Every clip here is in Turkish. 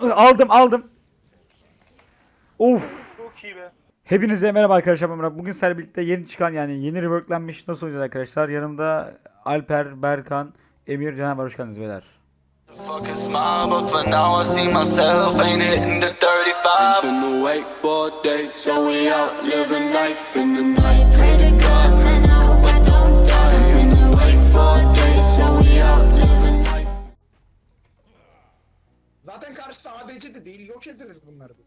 Aldım aldım. Of. Çok iyi be. Hepinize merhaba arkadaşlar ben Murat. Bugün sizlerle birlikte yeni çıkan yani yeni reworklenmiş nasıl oynayacağız arkadaşlar. Yanımda Alper, Berkan, Emir, Caner var. Hoş geldiniz beyler. Fuck a smile, but for now I see myself ain't hitting the 35. Been awake for days. So we out living life in the night. Pray to God, ADC de değil. Yok ederiz bunları biz.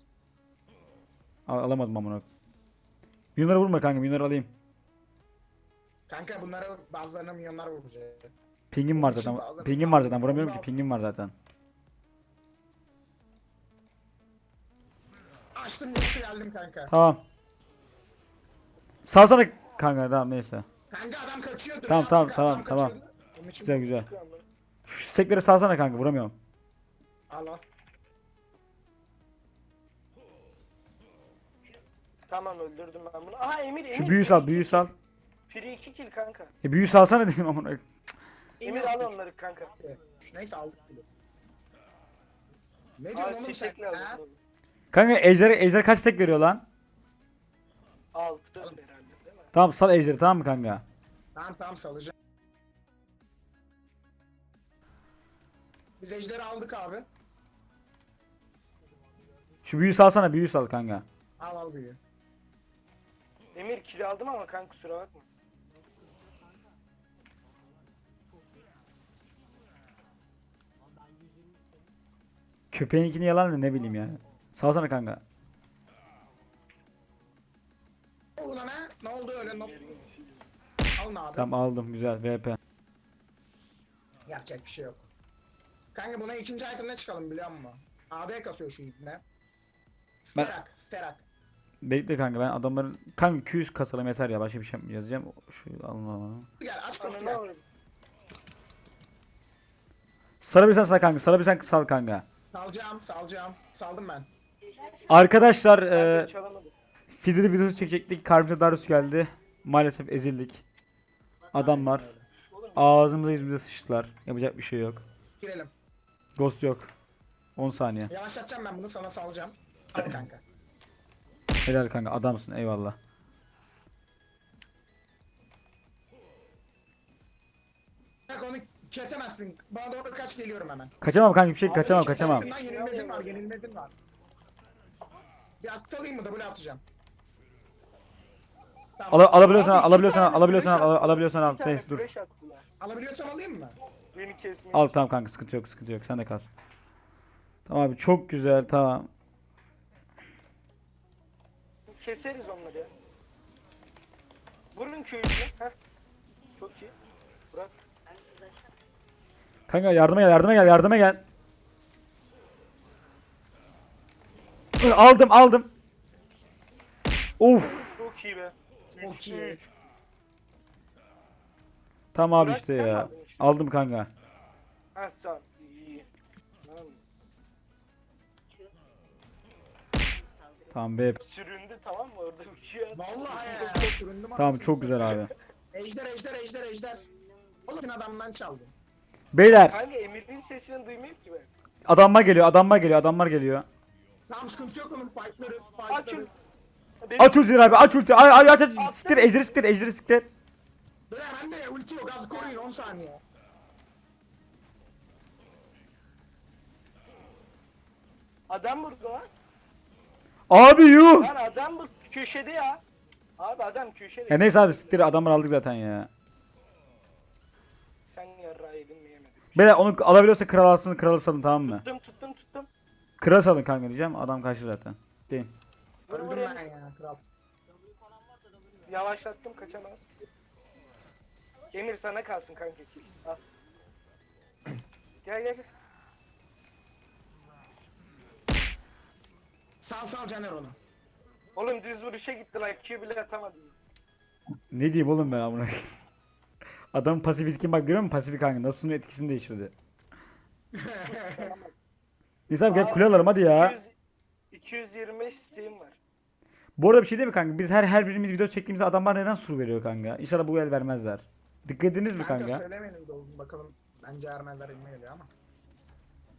Al- alamadım amına. Yunları vurma kanka. Yunları alayım. Kanka bunlara bazılarına milyonlar vuracak. Pingim var zaten. Pingim var zaten. Vuramıyorum ki. Pingim var zaten. Açtım yoktu geldim kanka. Tamam. Salsana kanka tamam neyse. Kanka adam kaçıyordu. Tamam, tamam, kanka, tamam, adam tamam. kaçıyordu. Onun için Güzel güzel. Şu sekleri salsana kanka vuramıyorum. Al al. Tamam öldürdüm ben bunu. Aha Emir Emir. Şu büyü sal büyü sal. Free 2 kill kanka. E büyü salsana dedim amına. Emir al onları kanka. Neyse aldık bile. Ne Al diyorsun oğlum sen? Ha? lazım. Kanka ejder ejder kaç tek veriyor lan? 6 herhalde değil mi? Tamam sal ejderi tamam mı kanka? Tamam tamam salacağım. Biz ejderi aldık abi. Şu büyü salsana büyü sal kanka. Al al büyüğü. Emir kill aldım ama kanka kusura bakma. Köpeğinkini yalan da ne bileyim yani. Salsana kanka. Ne oldu lan ha? Ne oldu öyle? Nasıl? Alın abi. Tamam aldım güzel VP. Yapacak bir şey yok. Kanka buna ikinci item'ne çıkalım biliyor musun? AD kasıyor şu ibne. Sterak, sterak. Bekle kanka ben adamların kanka 200 kasalım yeter ya başka bir şey yazacağım. Şu alın alın. Gel aç kostu Ananı gel. avradım. Sarabilirsen sal kanka sarabilirsen sal kanka. Salacağım, salacağım. Saldım ben. Arkadaşlar e, çalamadım. Fidel'i videosu çekecektik. Karşımıza Darius geldi. Maalesef ezildik. Adamlar ağzımıza yüzümüze sıçtılar. Yapacak bir şey yok. Girelim. Ghost yok. 10 saniye. Yavaşlatacağım ben bunu sana salacağım. Hadi kanka. Helal kanka adamsın eyvallah. Onu kesemezsin. Bana doğru kaç geliyorum hemen. Kaçamam kanka bir şey kaçamam kaçamam. yenilmedin var, yenilmedin var. Biraz salayım mı? Double atacağım. Tamam. Al alabiliyorsan al, Abi, alabiliyorsan al, alabiliyorsan al, alabiliyorsan al. Neyse dur. Alabiliyorsam alayım mı? Beni kesmiyor. Al tamam kanka sıkıntı yok sıkıntı yok sen de kalsın. Tamam abi çok güzel tamam. Keseriz onları ya. Vurun köyünü. Heh. Çok iyi. Bırak. Kanka yardıma gel yardıma gel yardıma gel. Aldım aldım. Of. Çok iyi be. Çok iyi. Tamam abi Burak, işte ya. Aldım kanka. Ha sağ Tamam be. Süründü tamam mı orada uçuyor. Vallahi ya. Süründüm Tamam anasını çok güzel abi. Ejder, ejder, ejder, ejder. Oğlum adamdan çaldım. Beyler Kanka Emir'in sesini duymuyor ki ben. adamlar geliyor adamlar geliyor adamlar geliyor. Tamam sıkıntı yok onun fightları, Aç fightları. Benim Aç ultiyi abi aç ulti. Ay ay aç aç. Siktir ejderi siktir ejderi siktir. Beyler bende ulti yok az koruyun 10 saniye. adam burada lan. Abi yuh. Lan adam bu köşede ya. Abi adam köşede. Ya neyse abi siktir adamları aldık zaten ya. Sen yarrağı yedin mi yemedin? Beyler onu alabiliyorsa kral alsın kralı salın tamam mı? Tuttum tuttum tuttum. Kral salın kanka diyeceğim adam kaçtı zaten. Değil. Vur vur Öldüm ben Emir. ya kral. Yavaşlattım kaçamaz. Emir sana kalsın kanka. Al. Gel gel. gel. Sal sal Caner onu. Oğlum düz vuruşa gitti lan Q bile atamadım. Ne diyeyim oğlum ben amına. Adam pasif ilkin bak görüyor musun pasif kanka nasıl sunun etkisini değiştirdi. Neyse abi gel kule alalım hadi ya. 200, 225 Steam var. Bu arada bir şey değil mi kanka? Biz her her birimiz video çektiğimizde adamlar neden sur veriyor kanka? İnşallah bu el vermezler. Dikkat ediniz mi Kanka kanka? söylemeyin de oğlum bakalım. Bence Ermeniler elime geliyor ama.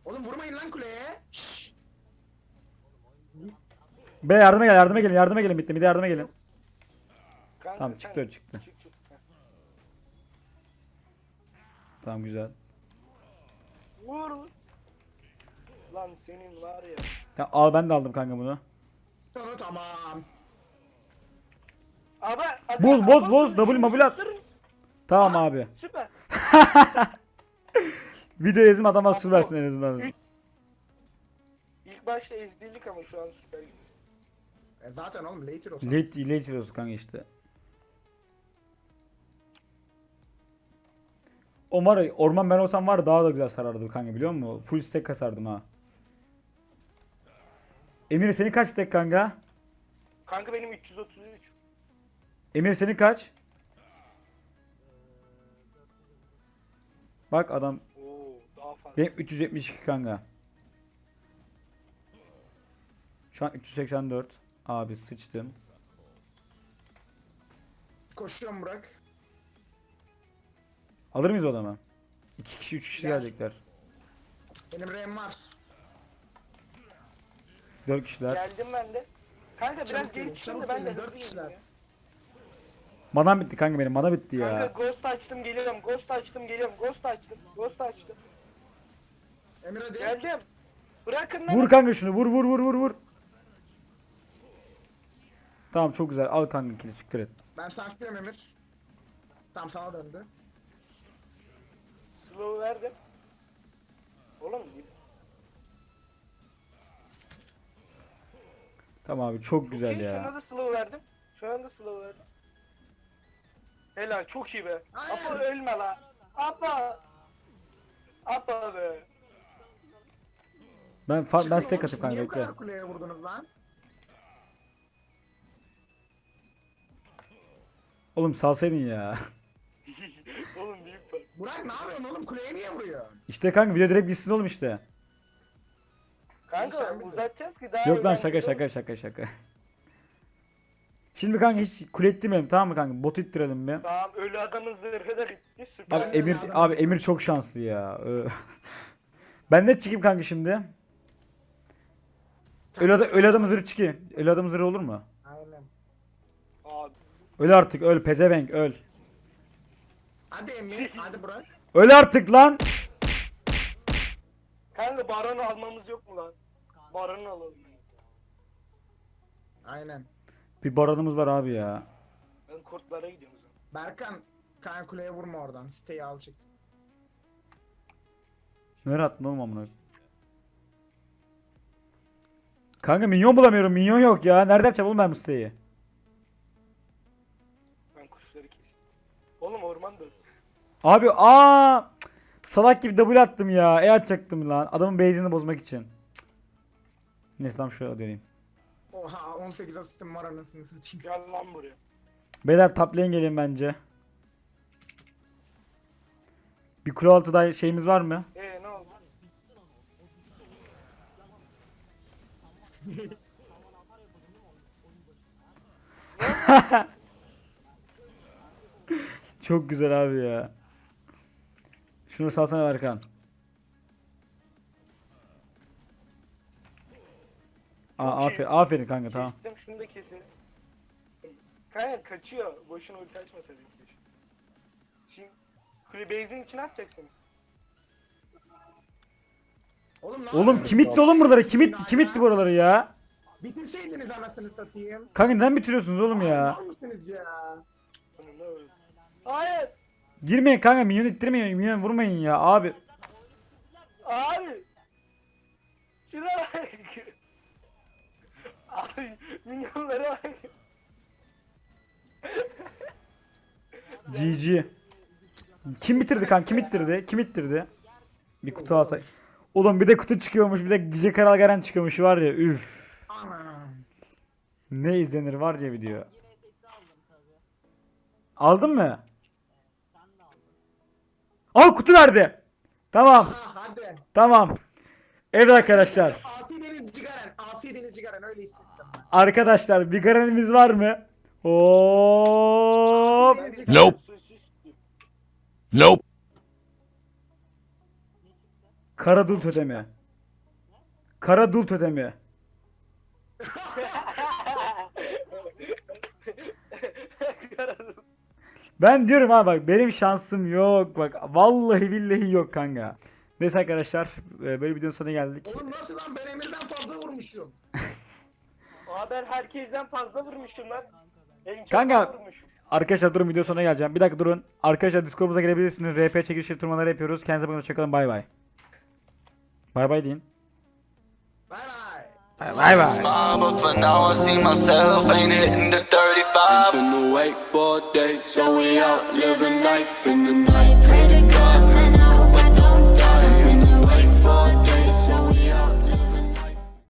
Oğlum vurmayın lan kuleye. Şşş. Be yardıma gel yardıma gelin yardıma gelin bitti. Bir de yardıma gelin. Kanka Tamam çıktı çıktı. Çık, çık. Tamam güzel. Vur. Lan senin var ya. Ya, al ben de aldım kanka bunu. Sonu tamam. Abi, abi, boz, boz. şunu Double mobil at. Tamam abi. Süper. Video yazım adama bu- versin en azından. İlk başta ezdirdik ama şu an süper gidiyor. E zaten oğlum later olsun. Late, late olsun kanka işte. O var ya, orman ben olsam var daha da güzel sarardı kanka biliyor musun? Full stack kasardım ha. Emir senin kaç stack kanka? Kanka benim 333. Emir senin kaç? Bak adam Oo daha fazla. benim 372 kanka. Şu an 384. Abi sıçtım. Koşuyorum Burak. Alır mıyız o adamı? 2 kişi 3 kişi Gel. gelecekler. Benim rem var. 4 kişiler. Geldim ben de. Kanka biraz Çabuk geri gelin, çıkın da çabuk ben de gelin, dört hızlı kişiler. Manam bitti kanka benim. Mana bitti Kanka ya. ghost açtım geliyorum. Ghost açtım geliyorum. Ghost açtım. Ghost açtım. Emir hadi. Geldim. Bırakın lan. Vur kanka şunu. Vur vur vur vur vur. Tamam çok güzel. Al kanka kili siktir et. Ben tanklıyorum Emir. Tam sana döndü. Slow verdim. Oğlum Tamam abi çok çok güzel iyi. Şuna ya. da slow verdim. Şuna da slow verdim. Helal çok iyi be. Apa ölme la. Apa. Apa be. Ben fa- ben stack atayım kanka Niye bu kadar kuleye vurdunuz lan? Oğlum salsaydın ya. Oğlum büyük fark. Burak ne yapıyorsun oğlum? Kuleye niye vuruyor? İşte kanka video direkt bitsin oğlum işte. Kanka uzatacağız ki daha Yok lan şaka eğlenceli şaka şaka şaka. Şimdi kanka hiç kule ettirmeyelim tamam mı kanka? Bot ittirelim bir. Tamam ölü adamın zırhı da bitti süper. Abi Emir abi. Emir çok şanslı ya. Ö. ben de çıkayım kanka şimdi. Öyle, ada, öyle adamın zırhı çıkıyor. Öyle adamın zırhı olur mu? Öl artık öl pezevenk öl. Hadi Emir. hadi Burak. Öl artık lan. Kanka baronu almamız yok mu lan? Baronu alalım. Aynen. Bir baronumuz var abi ya. Ben kurtlara gidiyorum o zaman. Berkan. Kanka kuleye vurma oradan. Siteyi al çık. Nereye attın oğlum amına? Kanka minyon bulamıyorum. Minyon yok ya. Nerede yapacağım oğlum ben bu siteyi? Oğlum ormanda. Abi aa salak gibi double attım ya. E atacaktım lan. Adamın base'ini bozmak için. Neyse tamam şöyle döneyim. Oha 18 asistim var anasını satayım. Gel lan buraya. Beyler top lane gelin bence. Bir kule altı da şeyimiz var mı? Ee ne oldu? Çok güzel abi ya. Şunu salsana. Aa, Çok iyi. aferin, aferin kanka tamam. Kestim şunu da keselim. Kanka kaçıyor. Boşuna ulti açmasaydık. keşke. Şimdi kule base'in içine atacaksın. Oğlum ne Oğlum kim itti oğlum buraları? Kim itti, kim itti buraları ya? Bitirseydiniz anasını satayım. Kanka neden bitiriyorsunuz oğlum ya? Mal mısınız ya? Ne öyle? Hayır. Girmeyin kanka minyon ittirmeyin, minyon vurmayın ya abi. Abi. Şuna bak. Abi minyonlara bak. GG. Kim bitirdi kanka? Kim ittirdi? Kim ittirdi? Bir kutu alsak. Oğlum bir de kutu çıkıyormuş, bir de Gece Karal Garen çıkıyormuş var ya. Üf. Ne izlenir var ya video. Aldın mı? Al kutu verdi. Tamam. Ha hadi. Tamam. Evet arkadaşlar. Asi Deniz Cigaren. Asi Deniz Cigaren öyle hissettim. Arkadaşlar bir garanimiz var mı? Hop. Nope. Nope. Kara dul totemi. Kara dul totemi. Ben diyorum ha bak benim şansım yok bak vallahi billahi yok kanka. Neyse arkadaşlar e, böyle videonun sonuna geldik. Oğlum nasıl lan ben Emir'den fazla vurmuşum. Aa ben herkesten fazla vurmuşum lan. En çok Kanka. ben vurmuşum. Arkadaşlar durun video sonuna geleceğim. Bir dakika durun. Arkadaşlar Discord'umuza gelebilirsiniz. RP çekilişi turnuvaları yapıyoruz. Kendinize bakın hoşçakalın bay bay. Bay bay deyin. Bay bay. Bay bay. Smile, but for now I see myself ain't hitting the 35. In the wakeboard days. So we out living life in the night.